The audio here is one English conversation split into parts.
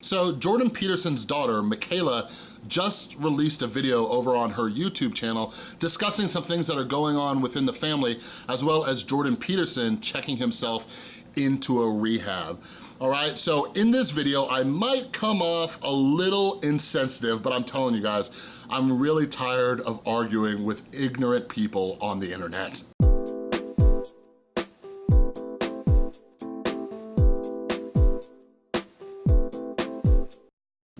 So Jordan Peterson's daughter, Mikhaila, just released a video over on her YouTube channel discussing some things that are going on within the family, as well as Jordan Peterson checking himself into a rehab. All right, so in this video, I might come off a little insensitive, but I'm telling you guys, I'm really tired of arguing with ignorant people on the internet.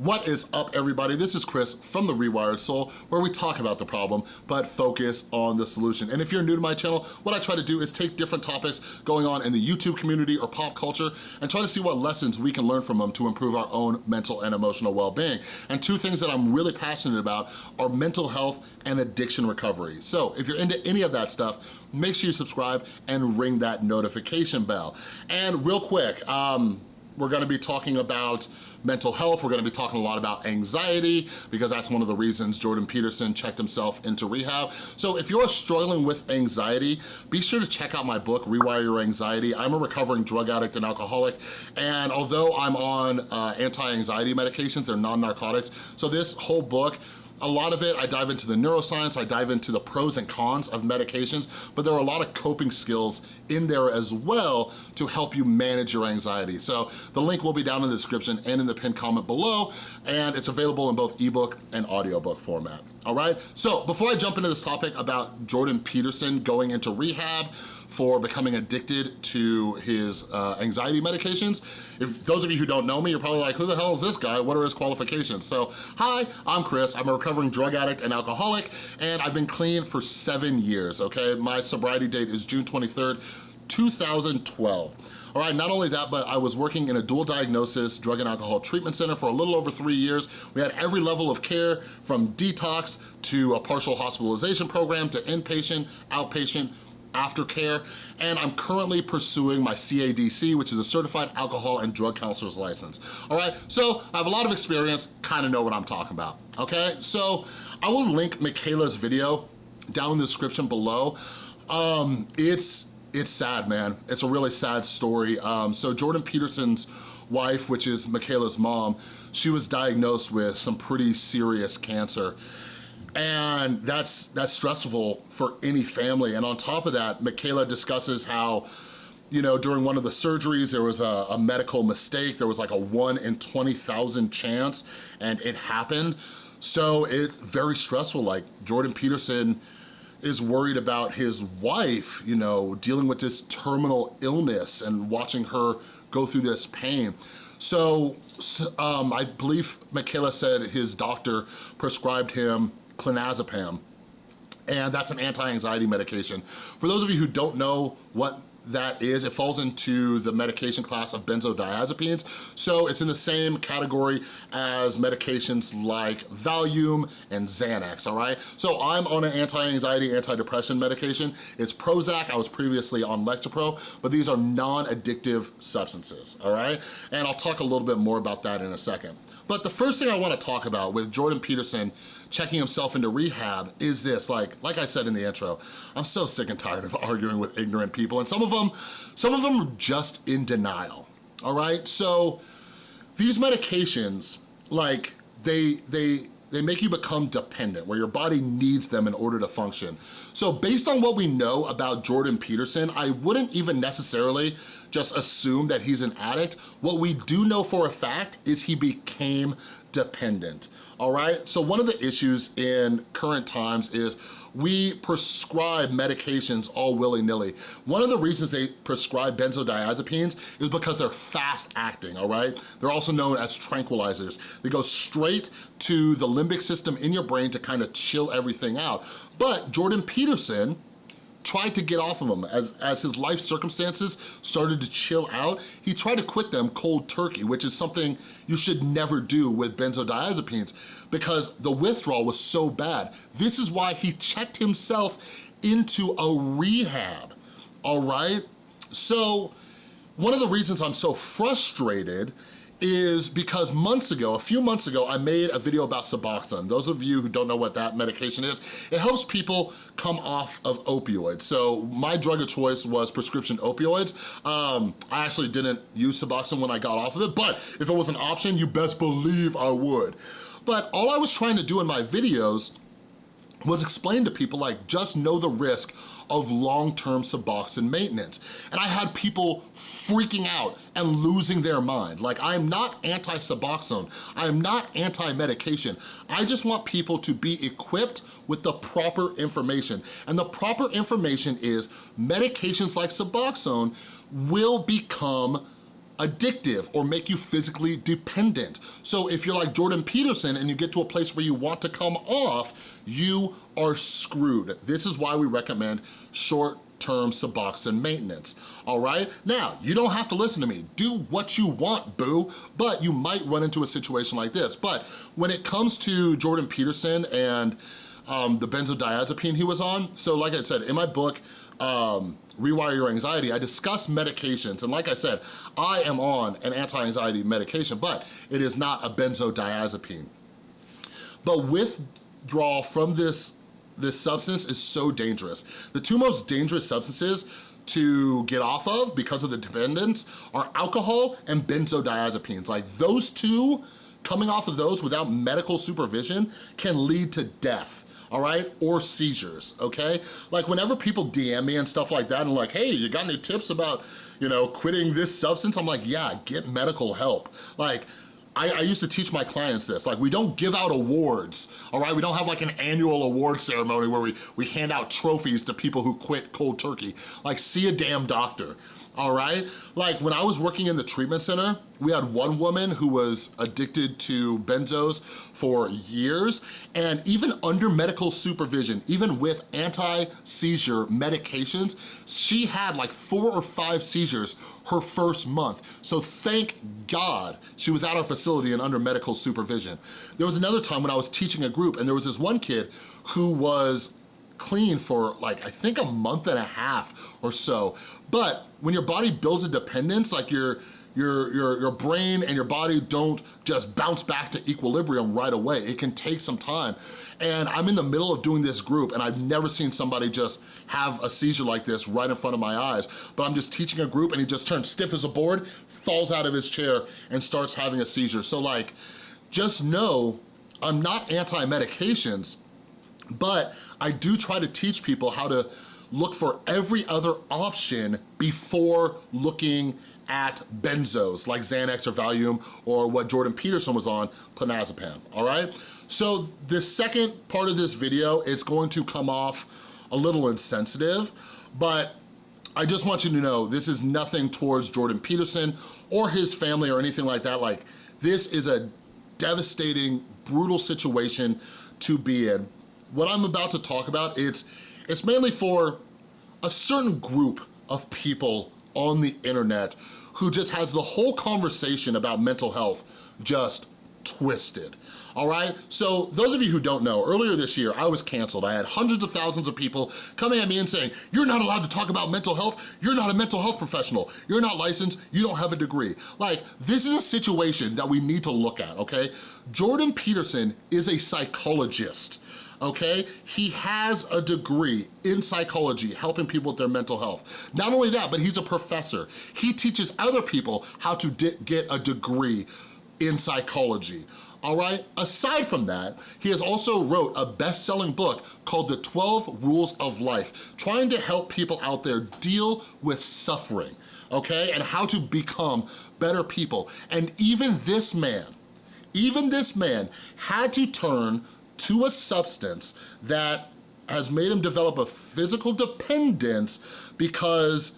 What is up everybody? This is Chris from The Rewired Soul where we talk about the problem but focus on the solution. And if you're new to my channel, what I try to do is take different topics going on in the YouTube community or pop culture and try to see what lessons we can learn from them to improve our own mental and emotional well-being. And two things that I'm really passionate about are mental health and addiction recovery. So if you're into any of that stuff, make sure you subscribe and ring that notification bell. And real quick, um, we're gonna be talking about mental health. We're gonna be talking a lot about anxiety because that's one of the reasons Jordan Peterson checked himself into rehab. So if you're struggling with anxiety, be sure to check out my book, Rewire Your Anxiety. I'm a recovering drug addict and alcoholic, and although I'm on uh, anti-anxiety medications, they're non-narcotics, so this whole book a lot of it, I dive into the neuroscience, I dive into the pros and cons of medications, but there are a lot of coping skills in there as well to help you manage your anxiety. So the link will be down in the description and in the pinned comment below, and it's available in both ebook and audiobook format, all right? So before I jump into this topic about Jordan Peterson going into rehab, for becoming addicted to his uh, anxiety medications. If those of you who don't know me, you're probably like, who the hell is this guy? What are his qualifications? So, hi, I'm Chris. I'm a recovering drug addict and alcoholic, and I've been clean for seven years, okay? My sobriety date is June 23rd, 2012. All right, not only that, but I was working in a dual diagnosis drug and alcohol treatment center for a little over three years. We had every level of care from detox to a partial hospitalization program to inpatient, outpatient, aftercare, and I'm currently pursuing my CADC, which is a Certified Alcohol and Drug Counselor's License. All right, so I have a lot of experience, kind of know what I'm talking about, okay? So I will link Mikhaila's video down in the description below. Um, it's, it's sad, man. It's a really sad story. Um, so Jordan Peterson's wife, which is Mikhaila's mom, she was diagnosed with some pretty serious cancer. And that's, that's stressful for any family. And on top of that, Mikhaila discusses how you know, during one of the surgeries, there was a, a, medical mistake. There was like a one in 20,000 chance and it happened. So it's very stressful. Like Jordan Peterson is worried about his wife, you know, dealing with this terminal illness and watching her go through this pain. So um, I believe Mikhaila said his doctor prescribed him clonazepam and that's an anti-anxiety medication. For those of you who don't know what that is, it falls into the medication class of benzodiazepines. So it's in the same category as medications like Valium and Xanax, all right? So I'm on an anti-anxiety, anti-depression medication. It's Prozac, I was previously on Lexapro, but these are non-addictive substances, all right? And I'll talk a little bit more about that in a second. But the first thing I wanna talk about with Jordan Peterson checking himself into rehab is this, like, like I said in the intro, I'm so sick and tired of arguing with ignorant people, and some of them, some of them are just in denial, all right? So these medications, like, they, they, they make you become dependent, where your body needs them in order to function. So based on what we know about Jordan Peterson, I wouldn't even necessarily just assume that he's an addict. What we do know for a fact is he became dependent, all right? So one of the issues in current times is we prescribe medications all willy-nilly. One of the reasons they prescribe benzodiazepines is because they're fast acting, all right? They're also known as tranquilizers. They go straight to the limbic system in your brain to kind of chill everything out. But Jordan Peterson, tried to get off of them. As, as his life circumstances started to chill out, he tried to quit them cold turkey, which is something you should never do with benzodiazepines because the withdrawal was so bad. This is why he checked himself into a rehab, all right? So one of the reasons I'm so frustrated is because months ago, a few months ago, I made a video about Suboxone. Those of you who don't know what that medication is, it helps people come off of opioids. So my drug of choice was prescription opioids. Um, I actually didn't use Suboxone when I got off of it, but if it was an option, you best believe I would. But all I was trying to do in my videos was explain to people like, just know the risk of long-term Suboxone maintenance. And I had people freaking out and losing their mind. Like, I'm not anti-Suboxone. I am not anti-medication. I just want people to be equipped with the proper information. And the proper information is medications like Suboxone will become addictive or make you physically dependent. So if you're like Jordan Peterson and you get to a place where you want to come off, you are screwed. This is why we recommend short term Suboxone maintenance, all right? Now, you don't have to listen to me. Do what you want, boo, but you might run into a situation like this. But when it comes to Jordan Peterson and um, the benzodiazepine he was on, so like I said, in my book, um, Rewire Your Anxiety, I discuss medications. And like I said, I am on an anti-anxiety medication, but it is not a benzodiazepine. But withdrawal from this, this substance is so dangerous. The two most dangerous substances to get off of because of the dependence are alcohol and benzodiazepines. Like those two, coming off of those without medical supervision can lead to death all right? Or seizures, okay? Like whenever people DM me and stuff like that and like, hey, you got any tips about, you know, quitting this substance? I'm like, yeah, get medical help. Like, I, I, used to teach my clients this, like we don't give out awards, all right? We don't have like an annual award ceremony where we, we hand out trophies to people who quit cold turkey. Like see a damn doctor, all right? Like when I was working in the treatment center, we had one woman who was addicted to benzos for years and even under medical supervision, even with anti-seizure medications, she had like four or five seizures her first month. So thank God she was at our facility and under medical supervision. There was another time when I was teaching a group and there was this one kid who was clean for like, I think a month and a half or so. But when your body builds a dependence, like your, your, your, your brain and your body don't just bounce back to equilibrium right away. It can take some time. And I'm in the middle of doing this group and I've never seen somebody just have a seizure like this right in front of my eyes. But I'm just teaching a group and he just turns stiff as a board, falls out of his chair and starts having a seizure. So like, just know I'm not anti-medications, but I do try to teach people how to look for every other option before looking at benzos like Xanax or Valium or what Jordan Peterson was on, clonazepam, all right? So the second part of this video, it's going to come off a little insensitive, but I just want you to know this is nothing towards Jordan Peterson or his family or anything like that. Like, this is a devastating, brutal situation to be in what I'm about to talk about, it's, it's mainly for a certain group of people on the internet who just has the whole conversation about mental health just twisted, all right? So those of you who don't know, earlier this year, I was canceled. I had hundreds of thousands of people coming at me and saying, you're not allowed to talk about mental health. You're not a mental health professional. You're not licensed. You don't have a degree. Like, this is a situation that we need to look at, okay? Jordan Peterson is a psychologist okay? He has a degree in psychology, helping people with their mental health. Not only that, but he's a professor. He teaches other people how to get a degree in psychology all right? Aside from that, he has also wrote a best-selling book called The 12 Rules of Life, trying to help people out there deal with suffering, okay? And how to become better people. And even this man, even this man had to turn to a substance that has made him develop a physical dependence because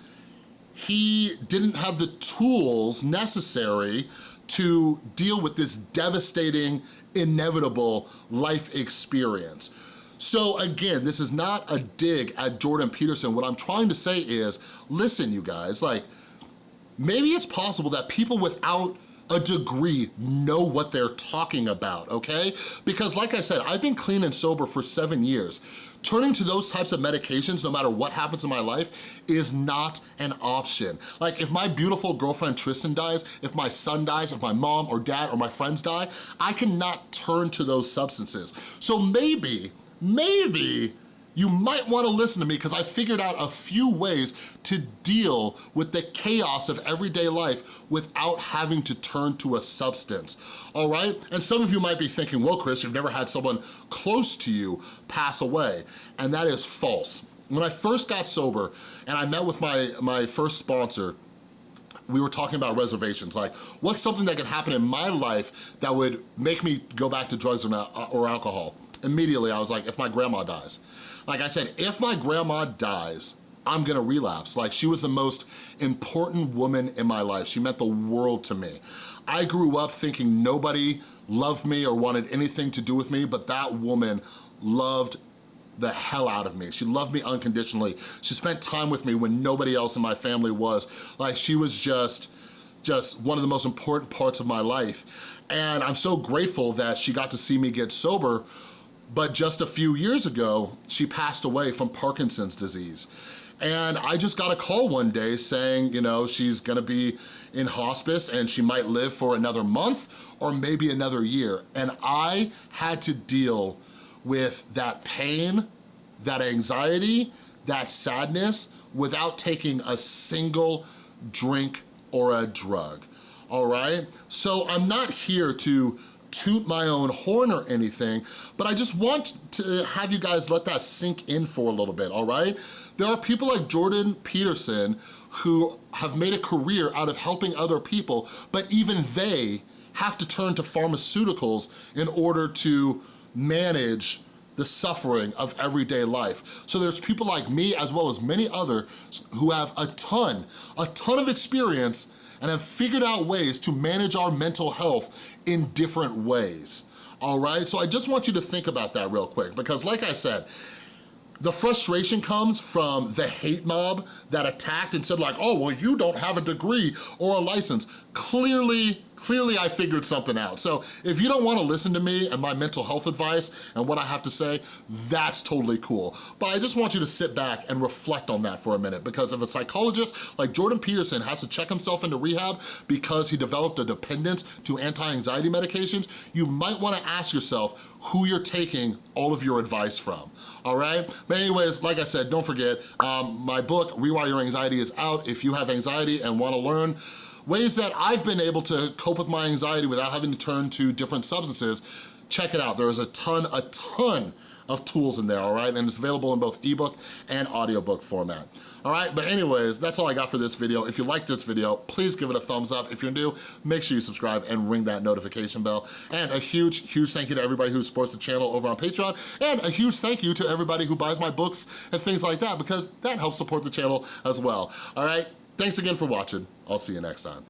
he didn't have the tools necessary to deal with this devastating, inevitable life experience. So again, this is not a dig at Jordan Peterson. What I'm trying to say is, listen you guys, like, maybe it's possible that people without a degree know what they're talking about, okay? Because like I said, I've been clean and sober for seven years. Turning to those types of medications, no matter what happens in my life, is not an option. Like if my beautiful girlfriend Tristan dies, if my son dies, if my mom or dad or my friends die, I cannot turn to those substances. So maybe, maybe you might wanna listen to me because I figured out a few ways to deal with the chaos of everyday life without having to turn to a substance, all right? And some of you might be thinking, well, Chris, you've never had someone close to you pass away, and that is false. When I first got sober and I met with my, my first sponsor, we were talking about reservations, like what's something that could happen in my life that would make me go back to drugs or, not, uh, or alcohol? Immediately, I was like, if my grandma dies. Like I said, if my grandma dies, I'm gonna relapse. Like she was the most important woman in my life. She meant the world to me. I grew up thinking nobody loved me or wanted anything to do with me, but that woman loved the hell out of me. She loved me unconditionally. She spent time with me when nobody else in my family was. Like she was just, just one of the most important parts of my life. And I'm so grateful that she got to see me get sober but just a few years ago, she passed away from Parkinson's disease. And I just got a call one day saying, you know, she's gonna be in hospice and she might live for another month or maybe another year. And I had to deal with that pain, that anxiety, that sadness without taking a single drink or a drug, all right? So I'm not here to toot my own horn or anything, but I just want to have you guys let that sink in for a little bit, all right? There are people like Jordan Peterson who have made a career out of helping other people, but even they have to turn to pharmaceuticals in order to manage the suffering of everyday life. So there's people like me as well as many others who have a ton, a ton of experience and have figured out ways to manage our mental health in different ways, all right? So I just want you to think about that real quick because like I said, the frustration comes from the hate mob that attacked and said like, oh, well, you don't have a degree or a license. Clearly, clearly I figured something out. So if you don't wanna listen to me and my mental health advice and what I have to say, that's totally cool. But I just want you to sit back and reflect on that for a minute because if a psychologist like Jordan Peterson has to check himself into rehab because he developed a dependence to anti-anxiety medications, you might wanna ask yourself who you're taking all of your advice from, all right? But anyways, like I said, don't forget, um, my book, Rewire Your Anxiety is out. If you have anxiety and wanna learn ways that I've been able to cope with my anxiety without having to turn to different substances, check it out. There is a ton, a ton of tools in there, all right? And it's available in both ebook and audiobook format. All right, but anyways, that's all I got for this video. If you liked this video, please give it a thumbs up. If you're new, make sure you subscribe and ring that notification bell. And a huge, huge thank you to everybody who supports the channel over on Patreon. And a huge thank you to everybody who buys my books and things like that because that helps support the channel as well. All right, thanks again for watching. I'll see you next time.